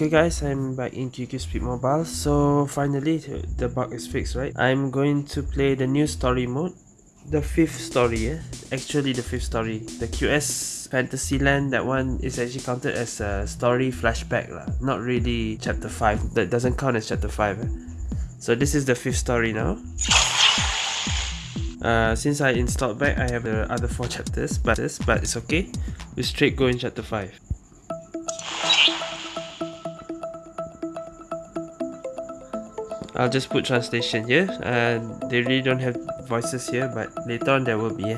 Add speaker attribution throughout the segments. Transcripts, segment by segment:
Speaker 1: Okay guys, I'm back in QQ Speed Mobile. So finally the bug is fixed, right? I'm going to play the new story mode. The fifth story, yeah? Actually the fifth story. The QS Fantasyland, that one is actually counted as a story flashback lah. Not really chapter 5. That doesn't count as chapter 5. Eh? So this is the fifth story now. Uh, since I installed back, I have the other 4 chapters, but, but it's okay. We straight go in chapter 5. I'll just put translation here. Uh, they really don't have voices here, but later on there will be.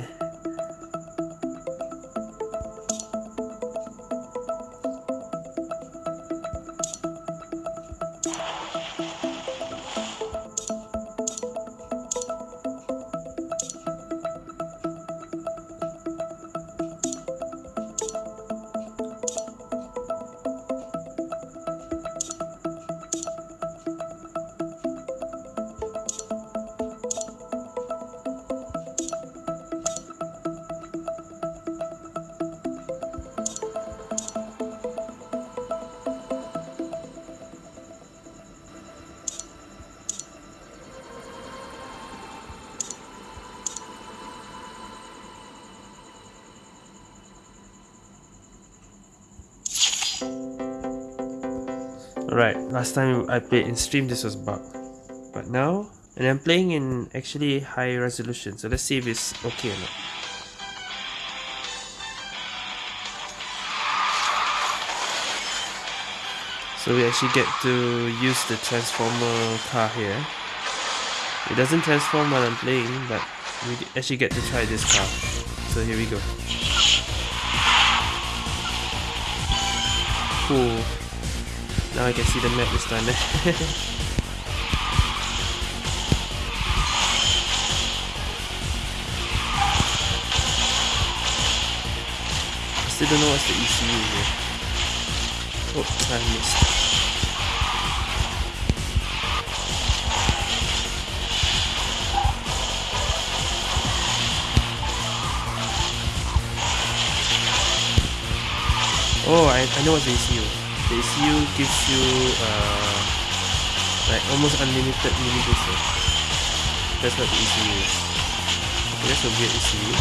Speaker 1: Last time I played in stream this was bug. But now, and I'm playing in actually high resolution, so let's see if it's okay or not. So we actually get to use the transformer car here. It doesn't transform while I'm playing, but we actually get to try this car. So here we go. Cool. Now I can see the map this time. Eh? I still don't know what's the ECU here. Oh, I missed. Oh, I, I know what's the ECU the ECU gives you uh, like almost unlimited mini booster. That's what the ECU is. Okay, that's a weird ECU.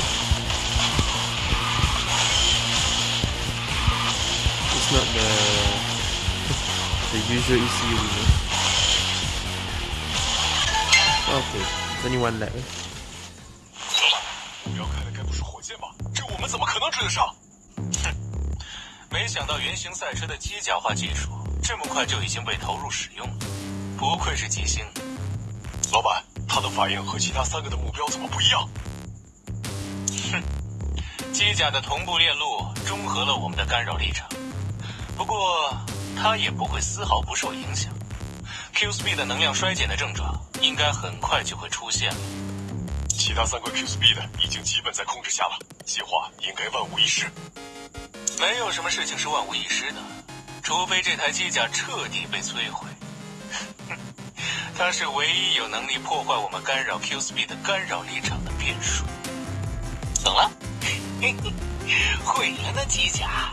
Speaker 1: It's not the the usual ECU you know. Okay, it's only one lap.
Speaker 2: 老板，你要开的该不是火箭吧？这我们怎么可能追得上？ 没想到原型赛车的机甲化技术这么快就已经被投入使用了，不愧是吉星。老板，他的反应和其他三个的目标怎么不一样？
Speaker 3: 哼，机甲的同步链路中和了我们的干扰立场，不过它也不会丝毫不受影响。Q Speed 的能量衰减的症状应该很快就会出现了。
Speaker 2: 其他三个 Q Speed 已经基本在控制下了，计划应该万无一失。
Speaker 3: 没有什么事情是万无一失的，除非这台机甲彻底被摧毁。它是唯一有能力破坏我们干扰 Q Speed 的干扰立场的变数。懂了？毁了那机甲。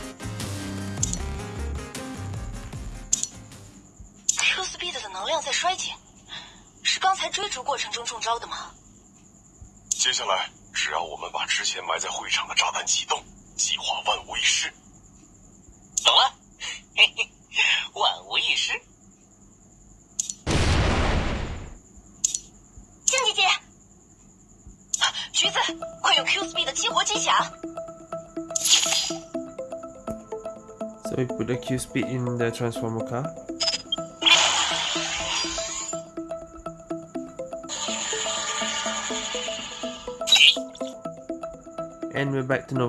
Speaker 4: Q Speed 的能量在衰减，是刚才追逐过程中中招的吗？
Speaker 2: 接下来，只要我们把之前埋在会场的炸弹启动。计划万无一失，
Speaker 3: 懂了，嘿嘿，万无一失。
Speaker 4: 静姐姐，橘子，快用 Q Speed 激活机甲。
Speaker 1: So we put the Q Speed in the transformer car. And we're back to no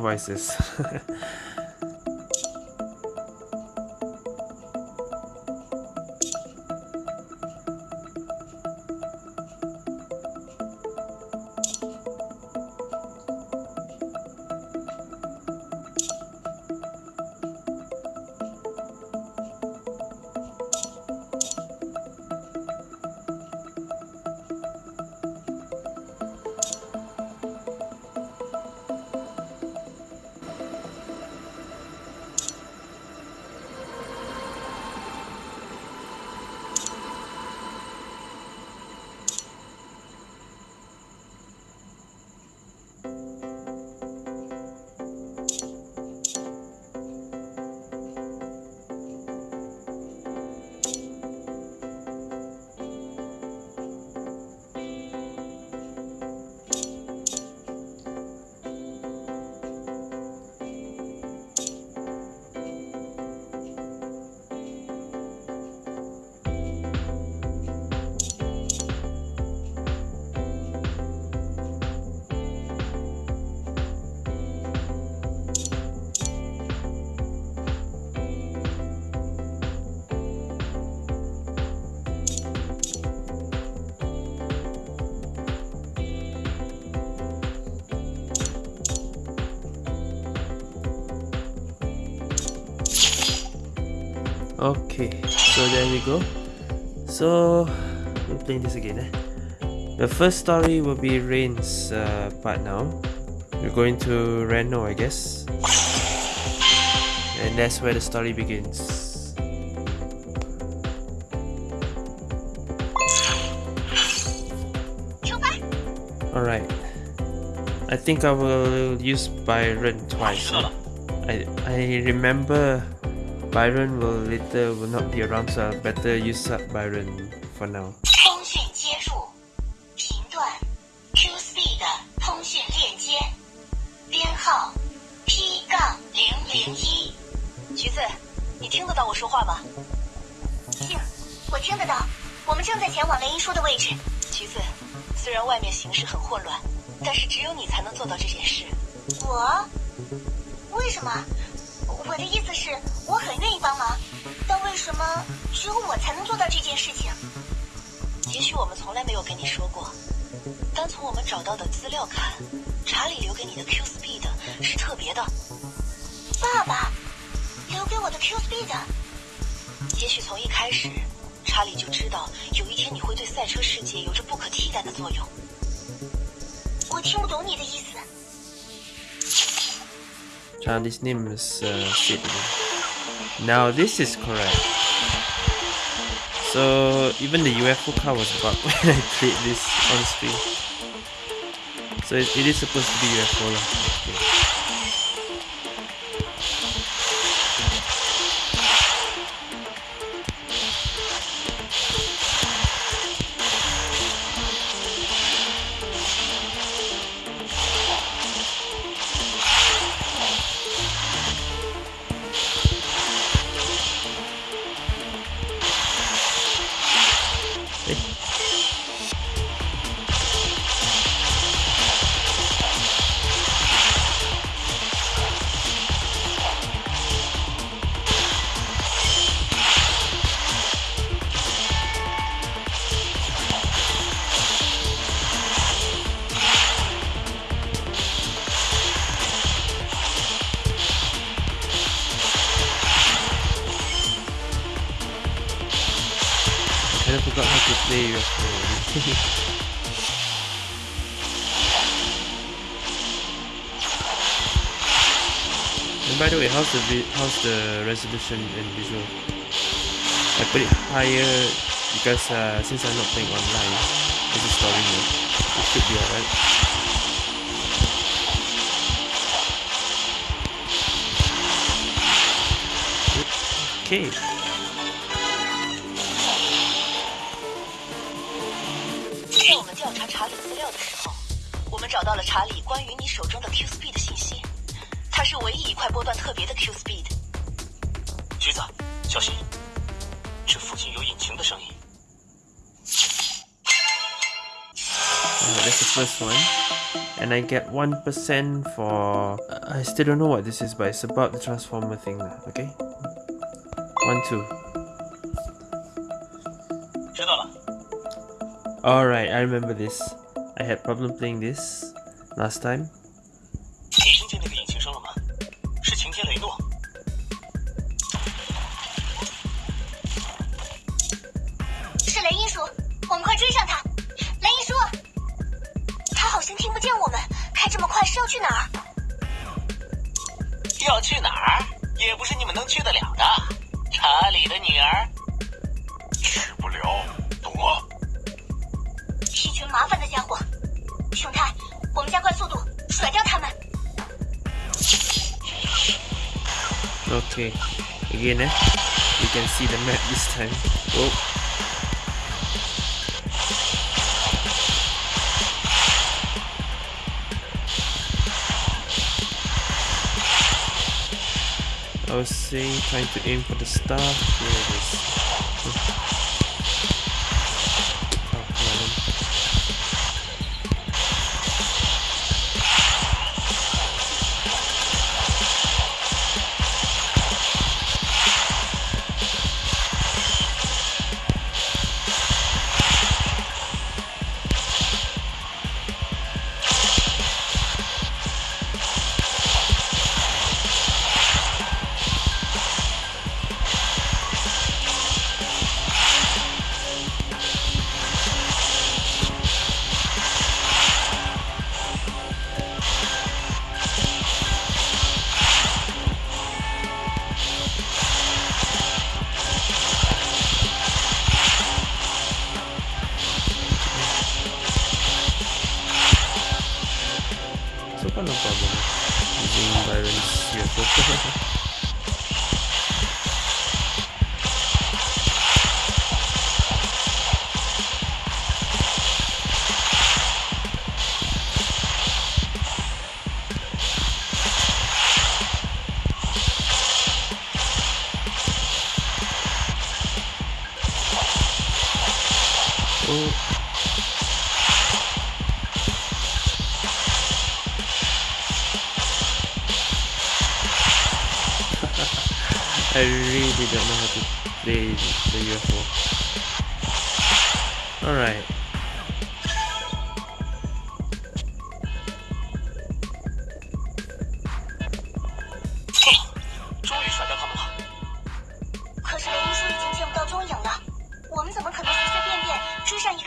Speaker 1: Okay, so there we go. So we're playing this again. Eh? The first story will be Rain's uh, part now. We're going to Reno, I guess. And that's where the story begins. Alright. I think I will use Byron twice. I, I remember Byron will later will not be around so I better use up Byron for now.
Speaker 4: 通讯接入，频段，Q Speed 通讯链接，编号 P 杠零零一。橘子，你听得到我说话吗？听，我听得到。我们正在前往雷音书的位置。橘子，虽然外面形势很混乱，但是只有你才能做到这件事。我？为什么？我的意思是，我很愿意帮忙，但为什么只有我才能做到这件事情？也许我们从来没有跟你说过，单从我们找到的资料看，查理留给你的 Q Speed 是特别的。爸爸留给我的 Q Speed，也许从一开始，查理就知道有一天你会对赛车世界有着不可替代的作用。我听不懂你的意思。
Speaker 1: Charlie's name is uh. Now this is correct. So even the UFO car was bugged when I played this on screen. So it, it is supposed to be UFO. Okay. And by the way, how's the how's the resolution and visual? I put it higher because uh, since I'm not playing online, this is story mode. It should be alright. Okay. the first one and I get 1% for... Uh, I still don't know what this is but it's about the transformer thing okay? 1, 2 Alright, I remember this. I had problem playing this last time.
Speaker 4: Okay, again, eh? You can see the map this time. Oh, I was saying trying to aim for
Speaker 2: the star. Here it is.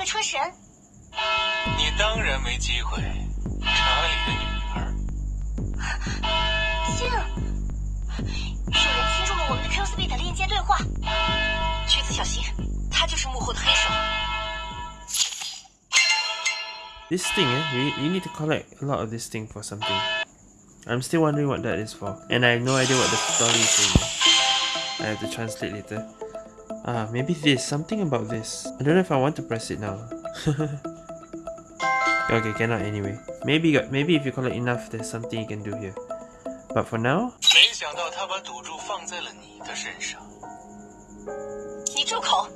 Speaker 2: 车神，你当然没机会。查理的女儿，信，有人侵
Speaker 4: 入了我们的 QSB 的链接对话。橘子，小心，他
Speaker 1: 就是幕后的黑手。This thing, eh? You you need to collect a lot of this thing for something. I'm still wondering what that is for, and I have no idea what the story is. I have to translate later. Ah, maybe this. Something about this. I don't know if I want to press it now. okay, cannot anyway. Maybe maybe if you collect enough, there's something you can do here. But for now...
Speaker 3: 没想到他把赌注放在了你的身上。
Speaker 4: 你住口！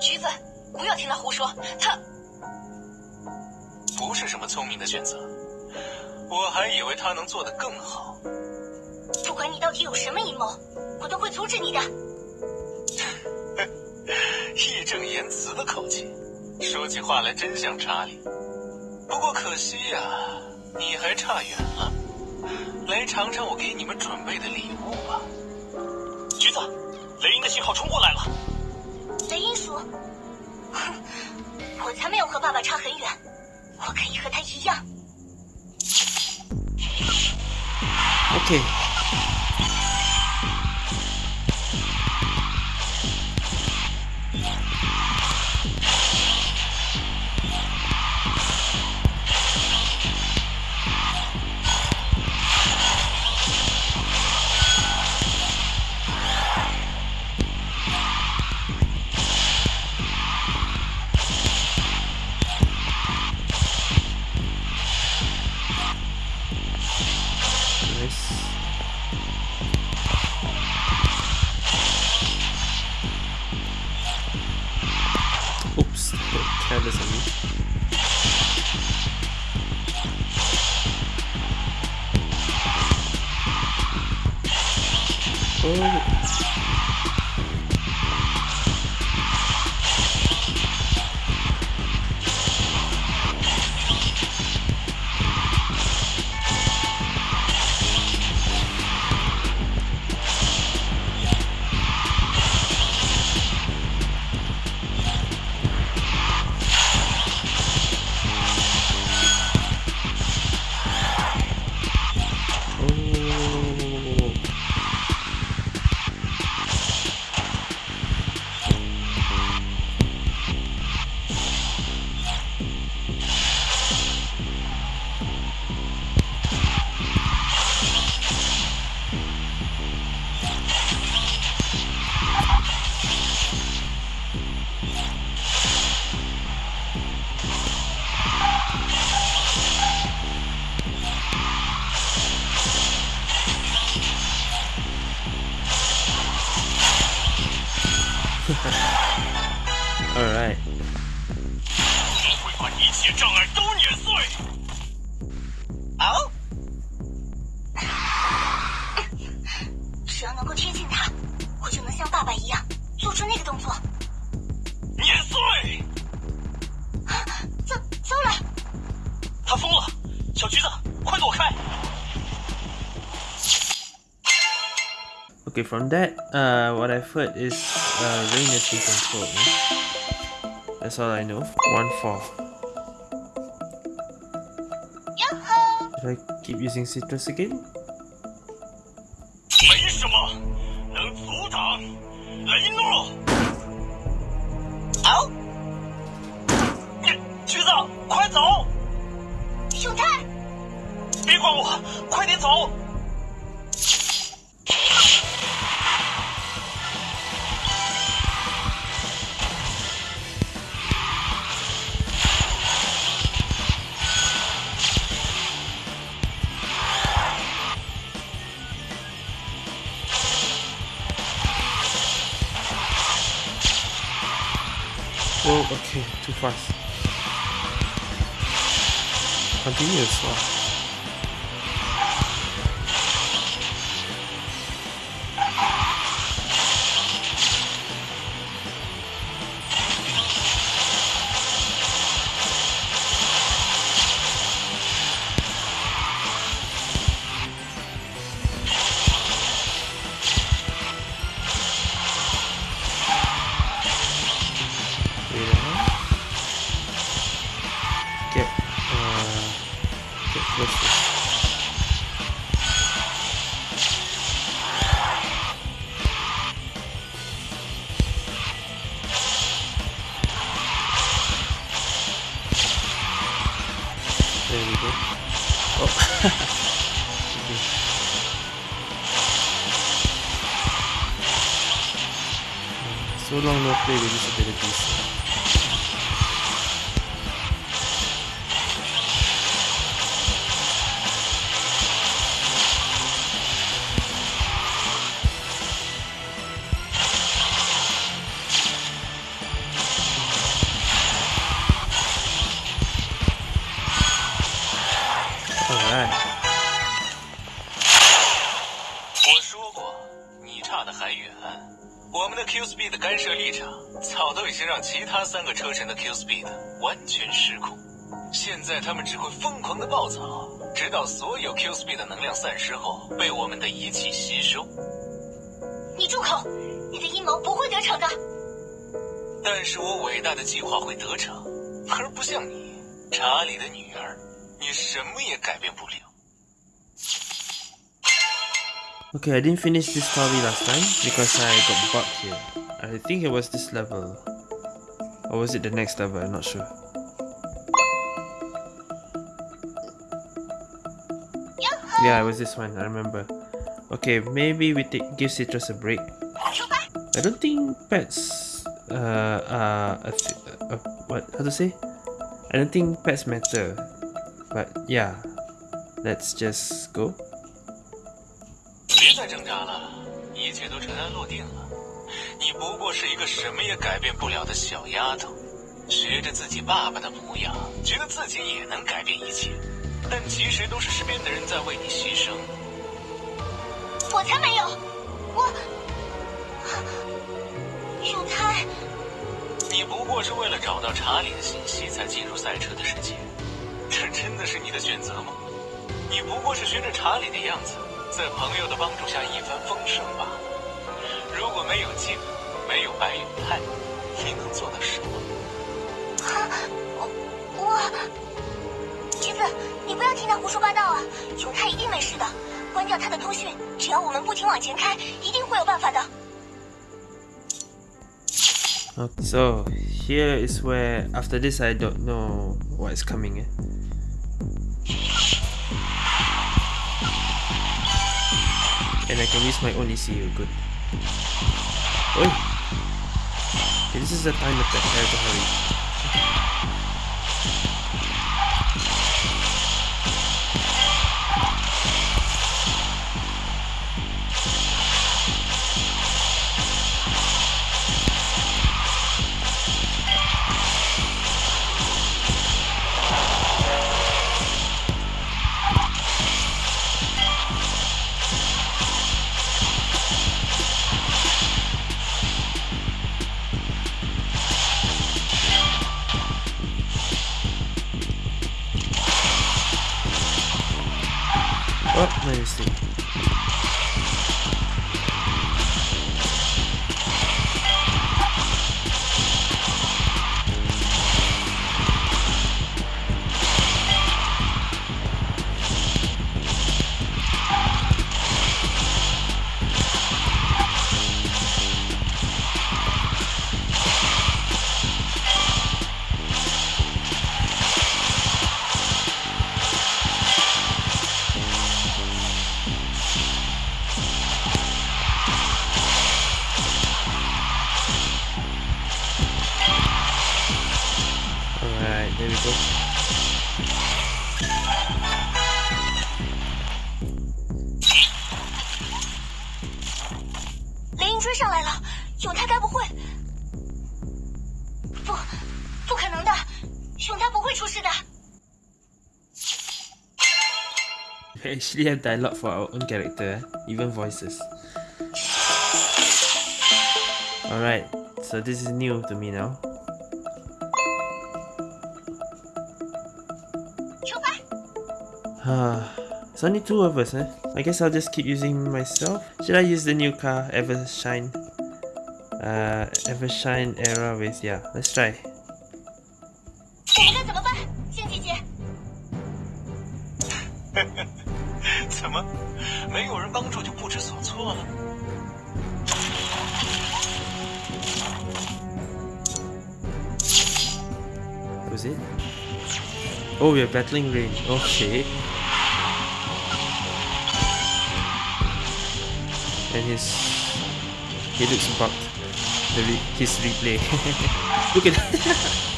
Speaker 4: 橘子，不要听他胡说，他。
Speaker 3: 不是什么聪明的选择，我还以为他能做得更好。
Speaker 4: 不管你到底有什么阴谋，我都会阻止你的。
Speaker 3: 义正言辞的口气，说起话来真像查理。不过可惜呀，你还差远了。来尝尝我给你们准备的礼物吧。
Speaker 2: 橘子，雷音的信号冲过来了。
Speaker 4: 雷音鼠，哼，我才没有和爸爸差很远。我可以和他一样。
Speaker 1: OK。Okay, from that, uh, what I've heard is uh, rain has been controlled. Yeah? That's all I know. One four. Should I keep using citrus again?
Speaker 3: 所有 Q Speed 的能量散失后被我们的仪器吸收。
Speaker 4: 你住口！你的阴谋不会得逞的。
Speaker 3: 但是我伟大的计划会得逞，而不像你，查理的女儿，你什么也改变不了。
Speaker 1: Okay, I didn't finish this story last time because I got bugged here. I think it was this level. Or was it the next level? I'm not sure. Yeah, it was this one, I remember. Okay, maybe we take give Citrus a break. I don't think pets uh uh, uh, what how to say? I don't think pets matter. But yeah, let's just go.
Speaker 3: 再挣扎了，一切都尘埃落定了。你不过是一个什么也改变不了的小丫头，学着自己爸爸的模样，觉得自己也能改变一切， 但其实都是身边的人在为你牺牲。
Speaker 4: 我才没有，我永泰，
Speaker 3: 你不过是为了找到查理的信息才进入赛车的世界，这真的是你的选择吗？你不过是学着查理的样子。在朋友的帮助下一帆风顺罢了。如果没有静，没有白永泰，你能做到什么？
Speaker 4: 我我，你不要听他胡说八道啊！永泰一定没事的，关掉他的通讯，只要我们不停往前开，一定会有办法的。
Speaker 1: So here is where after this I don't know what is coming. Eh? And I can use my own ECU, good. Oi! Okay, this is the time attack, I have to hurry. There
Speaker 4: 追上来了，永泰该不会……不，不可能的，熊他不会出事的。
Speaker 1: Actually have dialogue for our own character, eh? even voices. Alright, so this is new to me now.
Speaker 4: 出发。
Speaker 1: Ah, It's only two of us, eh? I guess I'll just keep using myself. Should I use the new car, Evershine? Uh, Evershine Era with, yeah, let's try.
Speaker 2: that
Speaker 1: was it? Oh, we are battling rain. Okay. And his he looks bugged. The re- his replay. Look at.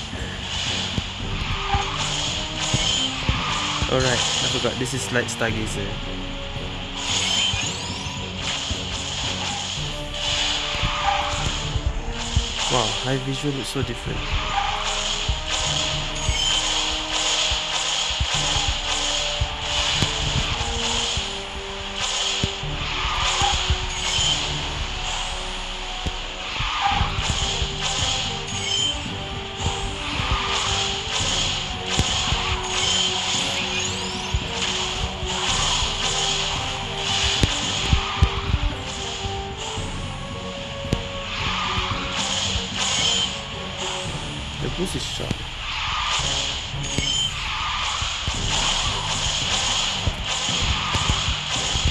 Speaker 1: Alright, I forgot. This is Light Stargazer. Wow, high visual looks so different.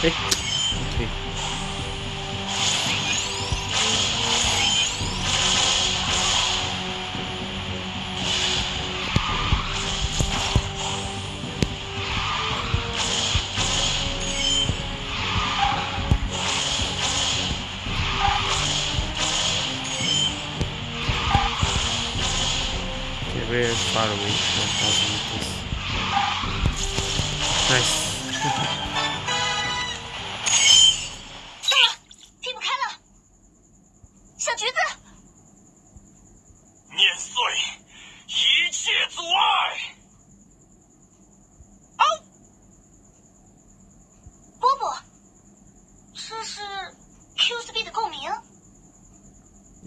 Speaker 1: Hey. Okay. Okay,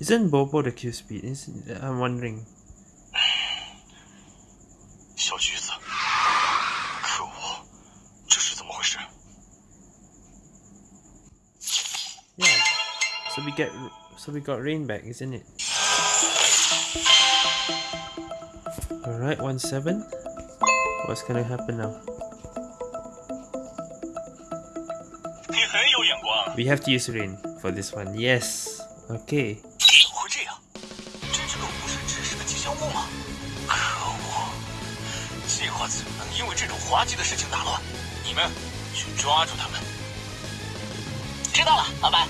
Speaker 1: Isn't Bobo the Q-Speed? Is, I'm wondering. Yeah, so we get, so we got rain back, isn't it? Alright, 1-7. What's gonna happen now? We have to use rain for this one, yes! Okay.
Speaker 2: 滑稽的事情打乱？你们去抓住他们。
Speaker 4: 知道了，老板。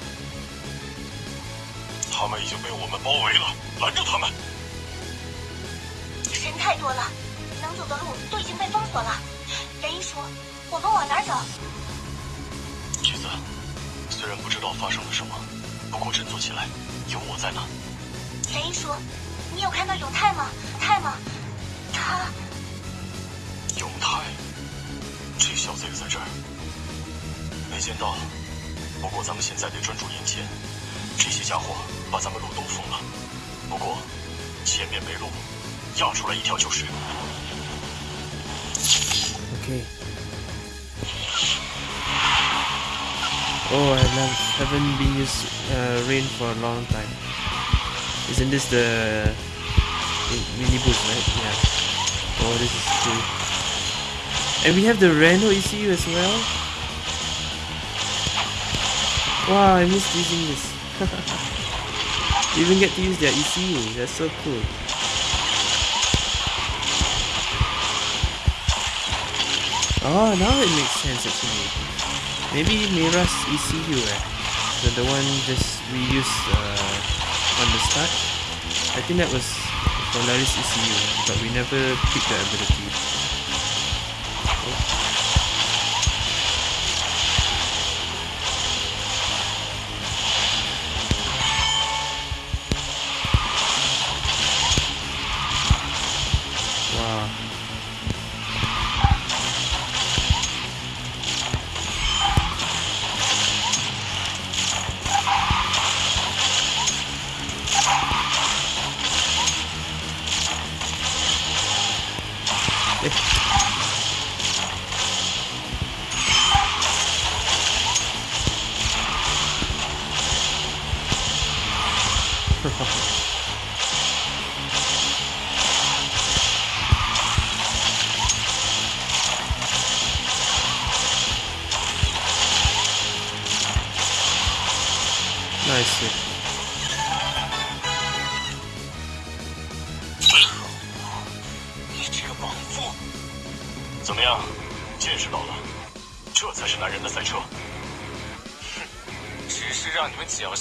Speaker 2: 他们已经被我们包围了，拦住他们！
Speaker 4: 人太多了，能走的路都已经被封锁了。雷一叔，我们往哪儿走？
Speaker 2: 橘子，虽然不知道发生了什么，不过振作起来，有我在呢。
Speaker 4: 雷一叔，你有看到永泰吗？泰吗？他
Speaker 2: 永泰，这小子也在这儿，没见到。不过咱们现在得专注眼前，这些家伙把咱们路都封了。不过前面没路，压出来一条就是。
Speaker 1: Okay. Oh, I love, haven't been used uh, rain for a long time. Isn't this the mini boost, right? Yeah. Oh, this is cool. And we have the Reno ECU as well. Wow, I missed using this. even get to use their ECU. That's so cool. Oh, now it makes sense actually. Maybe Mira's ECU, eh? The, the one just we used uh, on the start. I think that was Polaris ECU, but we never picked the ability.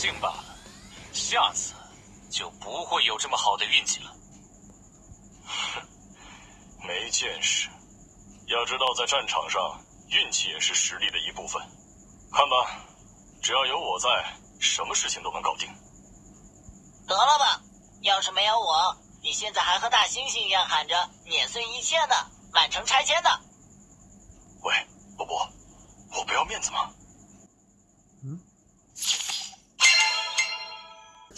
Speaker 3: 你们侥幸罢了，下次就不会有这么好的运气了。
Speaker 2: 哼，没见识。要知道，在战场上，运气也是实力的一部分。看吧，只要有我在，什么事情都能搞定。
Speaker 5: 得了吧，要是没有我，你现在还和大猩猩一样喊着碾碎一切呢。满城拆迁呢。
Speaker 2: 喂，波波，我不要面子吗？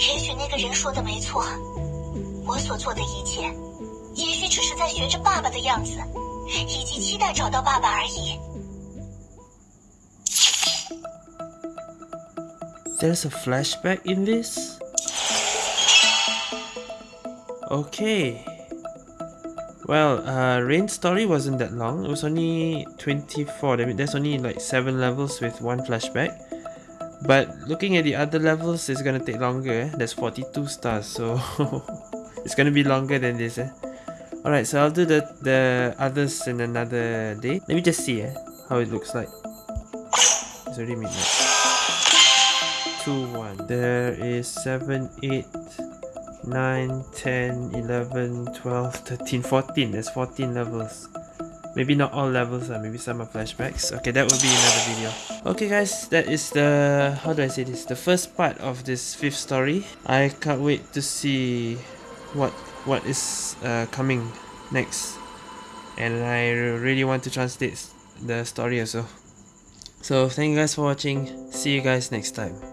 Speaker 4: 也许那个人说的没错，我所做的一切，也许只是在学着爸爸的样子，以及期待找到爸爸而已。
Speaker 1: There's a flashback in this. Okay. Well, uh, Rain's story wasn't that long. It was only 24. I mean, there's only like 7 levels with one flashback. But looking at the other levels, it's gonna take longer. Eh? There's 42 stars, so it's gonna be longer than this. Eh? Alright, so I'll do the, the others in another day. Let me just see eh, how it looks like. It's already midnight. 2, 1. There is 7, 8, 9, 10, 11, 12, 13, 14. There's 14 levels. Maybe not all levels, uh, maybe some are flashbacks. Okay, that will be another video. Okay guys, that is the, how do I say this, the first part of this fifth story. I can't wait to see what what is uh, coming next. And I really want to translate the story also. So thank you guys for watching. See you guys next time.